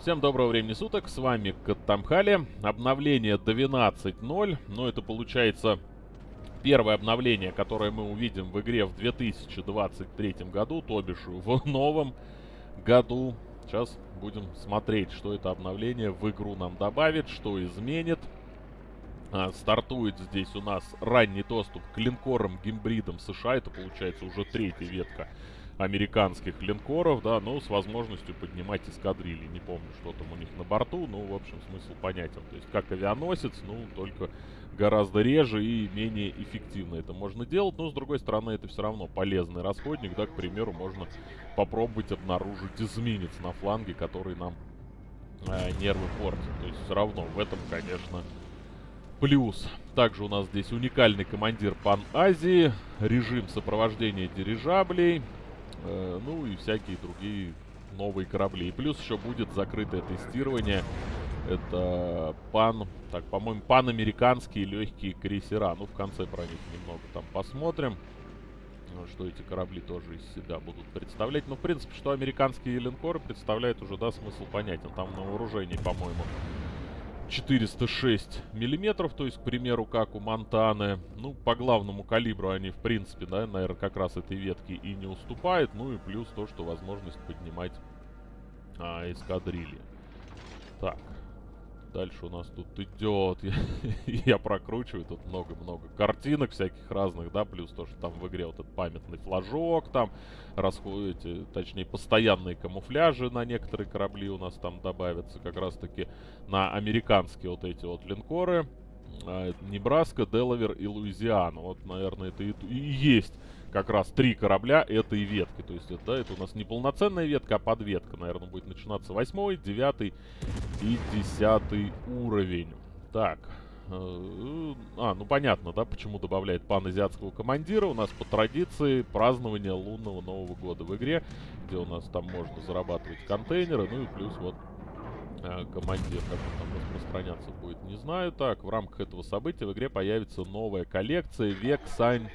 Всем доброго времени суток, с вами Каттамхали. Обновление 12.0, но это получается первое обновление, которое мы увидим в игре в 2023 году, то бишь в новом году. Сейчас будем смотреть, что это обновление в игру нам добавит, что изменит. А, стартует здесь у нас ранний доступ к линкорам-гимбридам США, это получается уже третья ветка американских линкоров, да, но с возможностью поднимать эскадрильи. Не помню, что там у них на борту, но, в общем, смысл понятен. То есть, как авианосец, ну, только гораздо реже и менее эффективно это можно делать. Но, с другой стороны, это все равно полезный расходник, да, к примеру, можно попробовать обнаружить эсминец на фланге, который нам э, нервы портит. То есть, все равно в этом, конечно, плюс. Также у нас здесь уникальный командир Пан-Азии, режим сопровождения дирижаблей, Э, ну и всякие другие новые корабли. И плюс еще будет закрытое тестирование. Это пан, так, по-моему, панамериканские легкие крейсера. Ну, в конце про них немного там посмотрим. Что эти корабли тоже из себя будут представлять. Ну, в принципе, что американские линкоры представляют уже, да, смысл понятен. Там на вооружении, по-моему, 406 миллиметров, то есть, к примеру, как у Монтаны. Ну, по главному калибру они, в принципе, да, наверное, как раз этой ветки и не уступают. Ну и плюс то, что возможность поднимать а, эскадрильи. Так, Дальше у нас тут идет. Я, я прокручиваю. Тут много-много картинок всяких разных, да. Плюс то, что там в игре вот этот памятный флажок. Там расходите, точнее, постоянные камуфляжи на некоторые корабли у нас там добавятся. Как раз-таки на американские вот эти вот линкоры. А, Небраска, Делавер и Луизиана. Вот, наверное, это и, и есть как раз три корабля этой ветки. То есть, это, это у нас не полноценная ветка, а подветка. Наверное, будет начинаться восьмой, девятый и десятый уровень. Так. Э, а, ну понятно, да, почему добавляет паназиатского командира. У нас по традиции празднование лунного Нового года в игре, где у нас там можно зарабатывать контейнеры, ну и плюс вот э, командир, как он там распространяться будет, не знаю. Так, в рамках этого события в игре появится новая коллекция Век Сань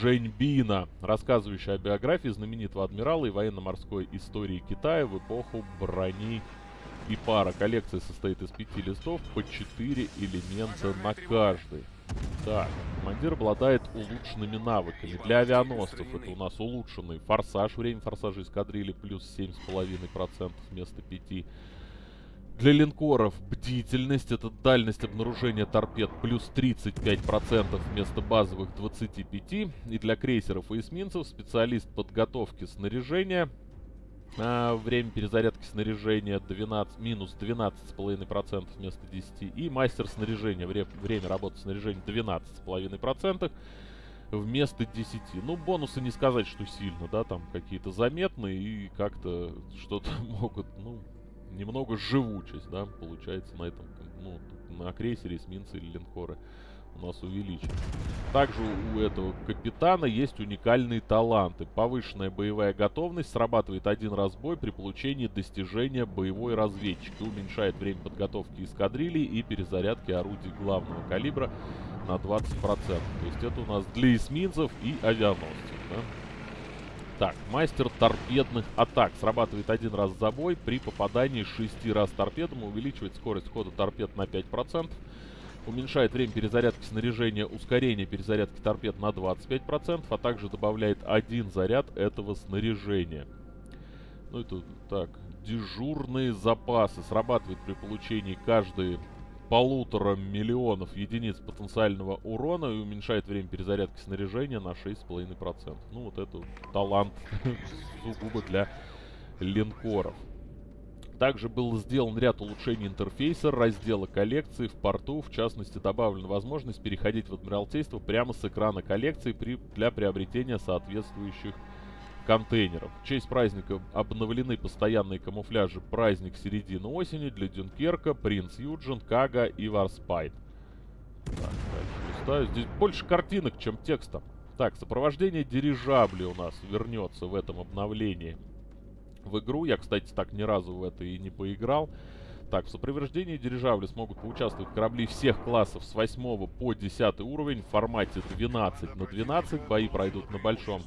Женьбина, рассказывающая о биографии знаменитого адмирала и военно-морской истории Китая в эпоху брони и пара. Коллекция состоит из пяти листов по четыре элемента на каждый. Так, командир обладает улучшенными навыками. Для авианосцев это у нас улучшенный форсаж. Время форсажа эскадрильи плюс 7,5% вместо 5%. Для линкоров бдительность, это дальность обнаружения торпед плюс 35% вместо базовых 25%. И для крейсеров и эсминцев специалист подготовки снаряжения. А, время перезарядки снаряжения 12, минус 12,5% вместо 10%. И мастер снаряжения, вре, время работы снаряжения 12,5% вместо 10. Ну, бонусы не сказать, что сильно, да, там какие-то заметные и как-то что-то могут, ну, немного живучесть, да, получается на этом, ну, на крейсере, эсминцы или линкоры у нас увеличен. Также у этого капитана есть уникальные таланты. Повышенная боевая готовность срабатывает один раз бой при получении достижения боевой разведчики. Уменьшает время подготовки эскадрильи и перезарядки орудий главного калибра на 20%. То есть это у нас для эсминцев и авианосцев. Да? Так, мастер торпедных атак. Срабатывает один раз за бой. При попадании 6 раз торпедом увеличивает скорость хода торпед на 5%. Уменьшает время перезарядки снаряжения, ускорение перезарядки торпед на 25%, а также добавляет один заряд этого снаряжения. Ну это так, дежурные запасы. Срабатывает при получении каждой полутора миллионов единиц потенциального урона и уменьшает время перезарядки снаряжения на 6,5%. Ну, вот это талант сугубо для линкоров. Также был сделан ряд улучшений интерфейса, раздела коллекции в порту. В частности, добавлена возможность переходить в Адмиралтейство прямо с экрана коллекции при, для приобретения соответствующих контейнеров. В честь праздника обновлены постоянные камуфляжи «Праздник середины осени» для Дюнкерка, Принц Юджин, Кага и Варспайт. Так, листаю. Здесь больше картинок, чем текста. Так, сопровождение дирижабли у нас вернется в этом обновлении в игру. Я, кстати, так ни разу в это и не поиграл. Так, в сопровождении дирижабли смогут поучаствовать корабли всех классов с 8 по 10 уровень в формате 12 на 12. Бои пройдут на большом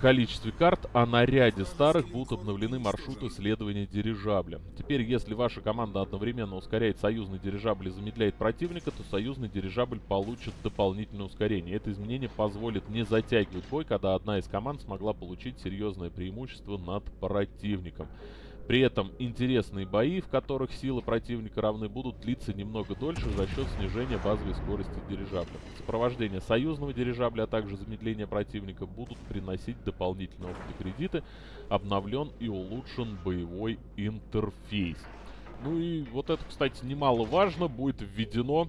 количестве карт, а на ряде старых будут обновлены маршруты следования дирижабля. Теперь, если ваша команда одновременно ускоряет союзный дирижабль и замедляет противника, то союзный дирижабль получит дополнительное ускорение. Это изменение позволит не затягивать бой, когда одна из команд смогла получить серьезное преимущество над противником. При этом интересные бои, в которых силы противника равны, будут длиться немного дольше за счет снижения базовой скорости дирижабля. Сопровождение союзного дирижабля, а также замедление противника будут приносить дополнительные опыты кредиты. Обновлен и улучшен боевой интерфейс. Ну и вот это, кстати, немаловажно, будет введено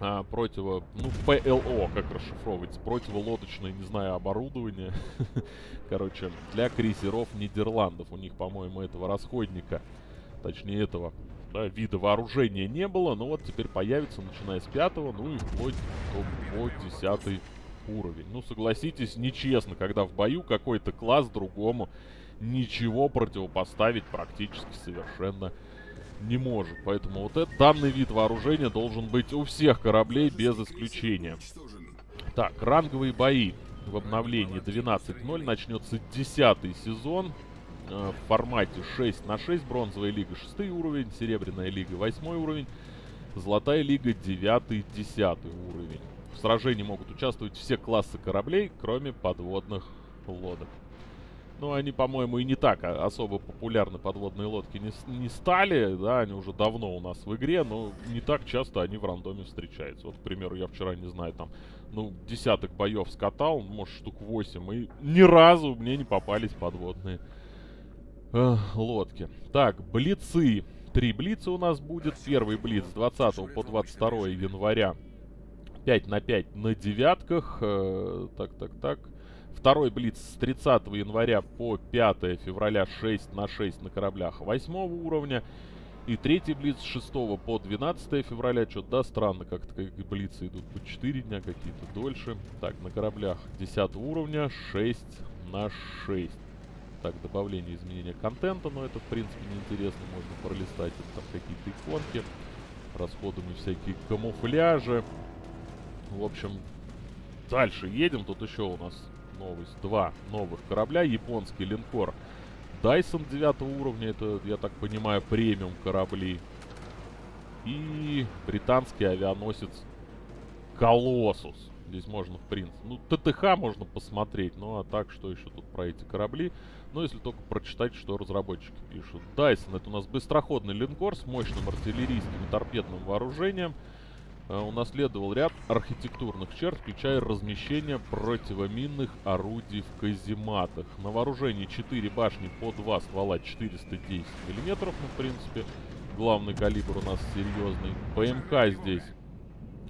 а, противо... Ну, ПЛО, как расшифровывается. Противолодочное, не знаю, оборудование. Короче, для крейсеров Нидерландов. У них, по-моему, этого расходника, точнее, этого да, вида вооружения не было. Но вот теперь появится, начиная с пятого, ну и вплоть до, по десятый уровень. Ну, согласитесь, нечестно, когда в бою какой-то класс другому ничего противопоставить практически совершенно не может. Поэтому вот этот данный вид вооружения должен быть у всех кораблей без исключения. Так, ранговые бои в обновлении 12.0 начнется 10 сезон э, в формате 6 на 6. Бронзовая лига 6 уровень, серебряная лига 8 уровень, золотая лига 9-10 уровень. В сражении могут участвовать все классы кораблей, кроме подводных лодок. Ну, они, по-моему, и не так а, особо популярны подводные лодки не, не стали, да, они уже давно у нас в игре, но не так часто они в рандоме встречаются. Вот, к примеру, я вчера, не знаю, там, ну, десяток боев скатал, может, штук 8, и ни разу мне не попались подводные э, лодки. Так, блицы. Три блица у нас будет. Первый блиц с 20 по 22 января. 5 на 5 на девятках. Э, так, так, так. Второй блиц с 30 января по 5 февраля 6 на 6 на кораблях 8 уровня. И третий блиц с 6 по 12 февраля. Что-то, да, странно, как-то как блицы идут по 4 дня, какие-то дольше. Так, на кораблях 10 уровня 6 на 6. Так, добавление изменения контента, но это, в принципе, неинтересно. Можно пролистать это, там какие-то иконки. Расходами всякие камуфляжи. В общем, дальше едем. Тут еще у нас новость. Два новых корабля. Японский линкор Дайсон 9 уровня. Это, я так понимаю, премиум корабли. И британский авианосец Колоссус. Здесь можно, в принципе... Ну, ТТХ можно посмотреть. Ну, а так, что еще тут про эти корабли? Ну, если только прочитать, что разработчики пишут. Дайсон — это у нас быстроходный линкор с мощным артиллерийским и торпедным вооружением. Э, унаследовал ряд архитектурных черт, включая размещение противоминных орудий в казематах. На вооружении 4 башни по 2 ствола 410 мм, ну, в принципе, главный калибр у нас серьезный. ПМК здесь,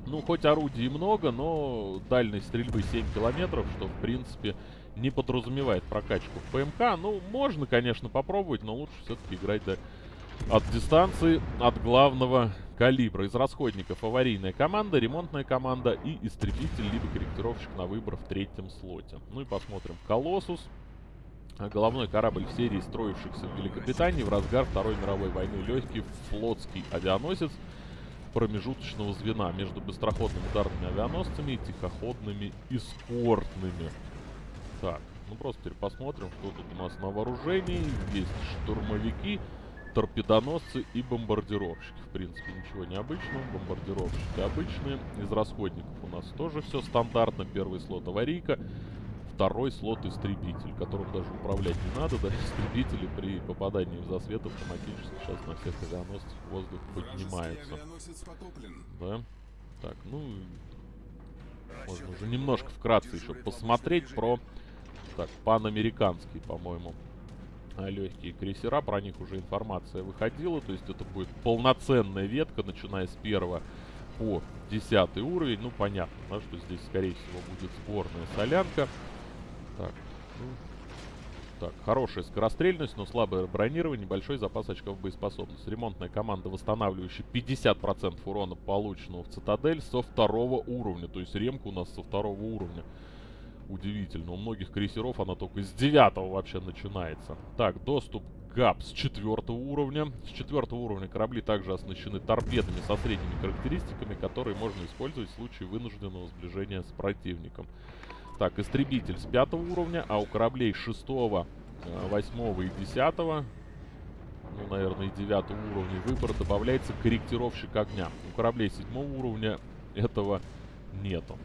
ну, хоть орудий много, но дальность стрельбы 7 километров, что, в принципе, не подразумевает прокачку в ПМК. Ну, можно, конечно, попробовать, но лучше все-таки играть до... от дистанции, от главного калибра. Из расходников аварийная команда, ремонтная команда и истребитель, либо корректировщик на выбор в третьем слоте. Ну и посмотрим. Колоссус. Головной корабль в серии строившихся в Великобритании в разгар Второй мировой войны. Легкий флотский авианосец промежуточного звена между быстроходными ударными авианосцами и тихоходными эскортными. Так, ну просто теперь посмотрим, что тут у нас на вооружении. Есть штурмовики торпедоносцы и бомбардировщики. В принципе, ничего необычного. Бомбардировщики обычные. Из расходников у нас тоже все стандартно. Первый слот аварийка. Второй слот истребитель, которым даже управлять не надо. Да, истребители при попадании в засвет автоматически сейчас на всех авианосцах воздух поднимается. Да? Так, ну... Можно уже немножко вкратце еще посмотреть про... Так, панамериканский, по-моему легкие крейсера, про них уже информация выходила, то есть это будет полноценная ветка, начиная с первого по десятый уровень, ну понятно, да, что здесь скорее всего будет сборная солянка. Так, ну, так, хорошая скорострельность, но слабое бронирование, небольшой запас очков боеспособности. Ремонтная команда, восстанавливающая 50% урона, полученного в Цитадель, со второго уровня. То есть ремка у нас со второго уровня. Удивительно. У многих крейсеров она только с девятого вообще начинается. Так, доступ ГАП с четвертого уровня. С четвертого уровня корабли также оснащены торпедами со средними характеристиками, которые можно использовать в случае вынужденного сближения с противником. Так, истребитель с пятого уровня, а у кораблей шестого, э, восьмого и десятого, ну, наверное, и девятого уровня выбора добавляется корректировщик огня. У кораблей седьмого уровня этого нету.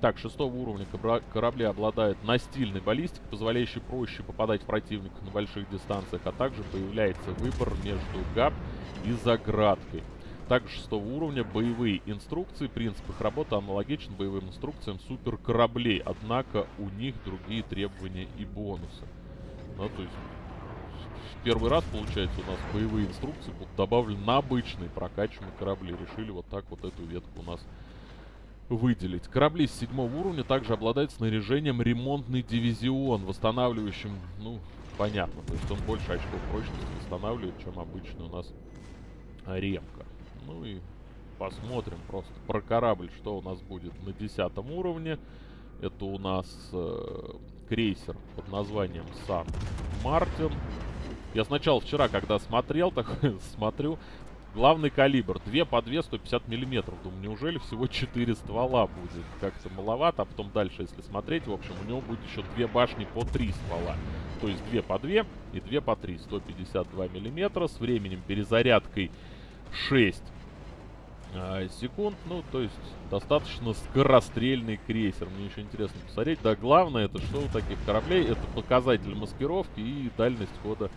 Так, шестого уровня корабли обладают настильной баллистикой, позволяющей проще попадать в противника на больших дистанциях, а также появляется выбор между ГАП и заградкой. Также шестого уровня боевые инструкции, принцип их работы аналогичен боевым инструкциям суперкораблей, однако у них другие требования и бонусы. Ну, то есть, первый раз, получается, у нас боевые инструкции будут добавлены на обычные прокачиваемые корабли. Решили вот так вот эту ветку у нас выделить. Корабли с седьмого уровня также обладают снаряжением ремонтный дивизион, восстанавливающим, ну, понятно, то есть он больше очков прочности восстанавливает, чем обычно у нас ремка. Ну и посмотрим просто про корабль, что у нас будет на десятом уровне. Это у нас э, крейсер под названием Сан Мартин. Я сначала вчера, когда смотрел, так смотрю, главный калибр. Две по 2, 150 миллиметров. Думаю, неужели всего 4 ствола будет? Как-то маловато. А потом дальше, если смотреть, в общем, у него будет еще две башни по 3 ствола. То есть 2 по 2 и 2 по 3. 152 миллиметра с временем перезарядкой 6 а, секунд. Ну, то есть достаточно скорострельный крейсер. Мне еще интересно посмотреть. Да, главное, это что у таких кораблей? Это показатель маскировки и дальность хода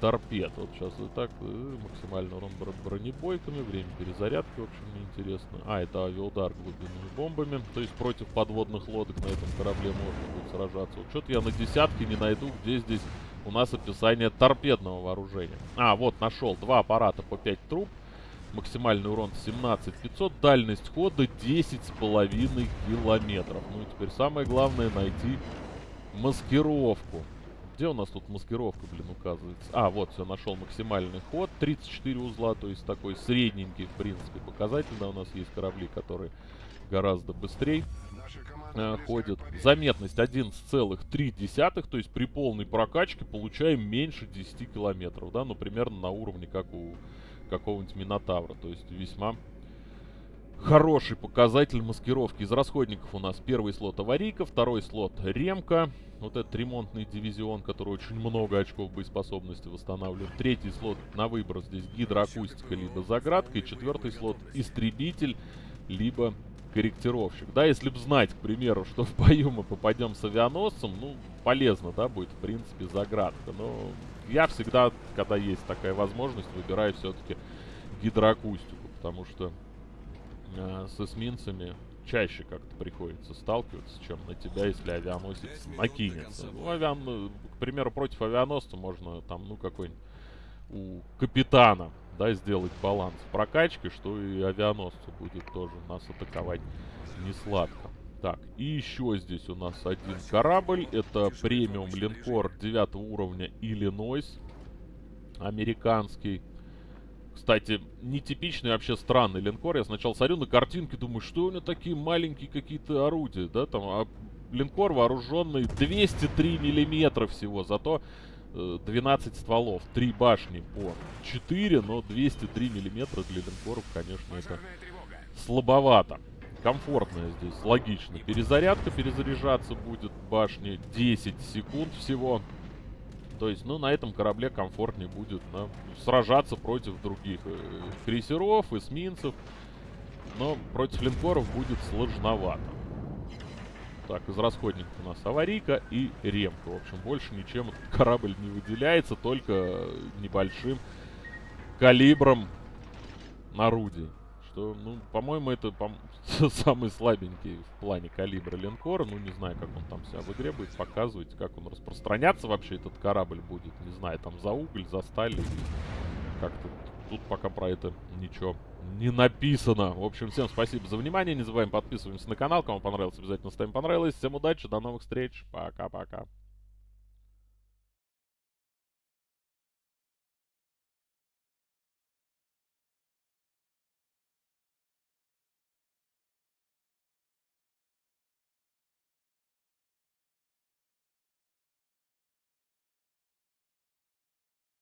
торпед. Вот сейчас вот так, э, максимальный урон бронебойками, время перезарядки, в общем, мне интересно. А, это авиаудар глубинными бомбами. То есть против подводных лодок на этом корабле можно будет сражаться. Вот что-то я на десятке не найду, где здесь у нас описание торпедного вооружения. А, вот, нашел. Два аппарата по 5 труб. Максимальный урон 17500, дальность хода 10,5 километров. Ну и теперь самое главное найти маскировку. Где у нас тут маскировка, блин, указывается? А, вот, все, нашел максимальный ход. 34 узла, то есть такой средненький, в принципе, показатель. Да, у нас есть корабли, которые гораздо быстрее э, ходят. Заметность 11,3, то есть при полной прокачке получаем меньше 10 километров, да, ну, примерно на уровне, как у какого-нибудь Минотавра. То есть весьма хороший показатель маскировки. Из расходников у нас первый слот аварийка, второй слот ремка. Вот этот ремонтный дивизион, который очень много очков боеспособности восстанавливает. Третий слот на выбор здесь гидроакустика, либо заградка. И четвертый слот истребитель, либо корректировщик. Да, если бы знать, к примеру, что в бою мы попадем с авианосцем, ну, полезно, да, будет, в принципе, заградка. Но я всегда, когда есть такая возможность, выбираю все-таки гидроакустику, потому что э, с эсминцами чаще как-то приходится сталкиваться, чем на тебя, если авианосец накинется. Ну, авиан, ну, к примеру, против авианосца можно там, ну, какой-нибудь у капитана, да, сделать баланс в прокачке, что и авианосцу будет тоже нас атаковать не сладко. Так, и еще здесь у нас один корабль. Это премиум линкор 9 уровня Иллинойс. Американский. Кстати, нетипичный вообще странный линкор. Я сначала смотрю на картинки, думаю, что у него такие маленькие какие-то орудия, да, там, а линкор вооруженный 203 миллиметра всего, зато 12 э, стволов, 3 башни по 4, но 203 миллиметра для линкоров, конечно, это слабовато комфортная здесь, логично. Перезарядка, перезаряжаться будет башни 10 секунд всего. То есть, ну, на этом корабле комфортнее будет да, сражаться против других э, крейсеров, эсминцев. Но против линкоров будет сложновато. Так, из расходников у нас аварийка и ремка. В общем, больше ничем корабль не выделяется, только небольшим калибром орудий что, ну, по-моему, это по самый слабенький в плане калибра линкора. Ну, не знаю, как он там себя в игре будет показывать, как он распространяться вообще этот корабль будет. Не знаю, там за уголь, за сталь как-то. Тут пока про это ничего не написано. В общем, всем спасибо за внимание. Не забываем подписываться на канал. Кому понравилось, обязательно ставим понравилось. Всем удачи, до новых встреч. Пока-пока.